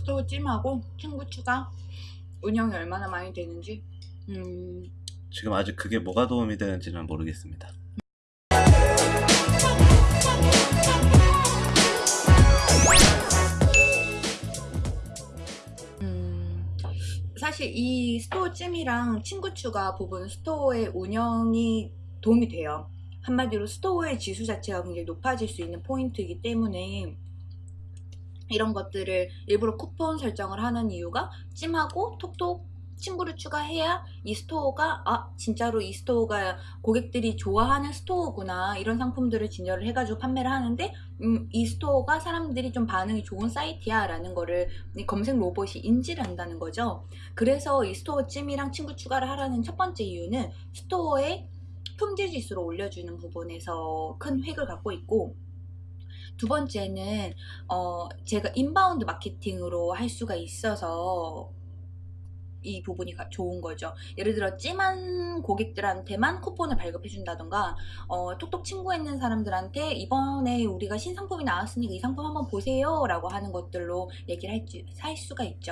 스토어 찜하고 친구 추가 운영이 얼마나 많이 되는지 음, 지금 아직 그게 뭐가 도움이 되는지는 모르겠습니다. 음, 사실 이 스토어 찜이랑 친구 추가 부분 스토어의 운영이 도움이 돼요. 한마디로 스토어의 지수 자체가 굉장히 높아질 수 있는 포인트이기 때문에 이런 것들을 일부러 쿠폰 설정을 하는 이유가 찜하고 톡톡 친구를 추가해야 이 스토어가 아 진짜로 이 스토어가 고객들이 좋아하는 스토어구나 이런 상품들을 진열을 해가지고 판매를 하는데 음, 이 스토어가 사람들이 좀 반응이 좋은 사이트야 라는 거를 이 검색 로봇이 인지를 한다는 거죠. 그래서 이 스토어 찜이랑 친구 추가를 하라는 첫 번째 이유는 스토어의 품질 지수를 올려주는 부분에서 큰 획을 갖고 있고 두 번째는 어, 제가 inbound 마케팅으로 할 수가 있어서 이 부분이 가- 좋은 거죠. 예를 들어 찜한 고객들한테만 쿠폰을 발급해 준다던가 어, 톡톡 친구했는 사람들한테 이번에 우리가 신상품이 나왔으니까 이 상품 한번 보세요 라고 하는 것들로 얘기를 할, 수- 할 수가 있죠.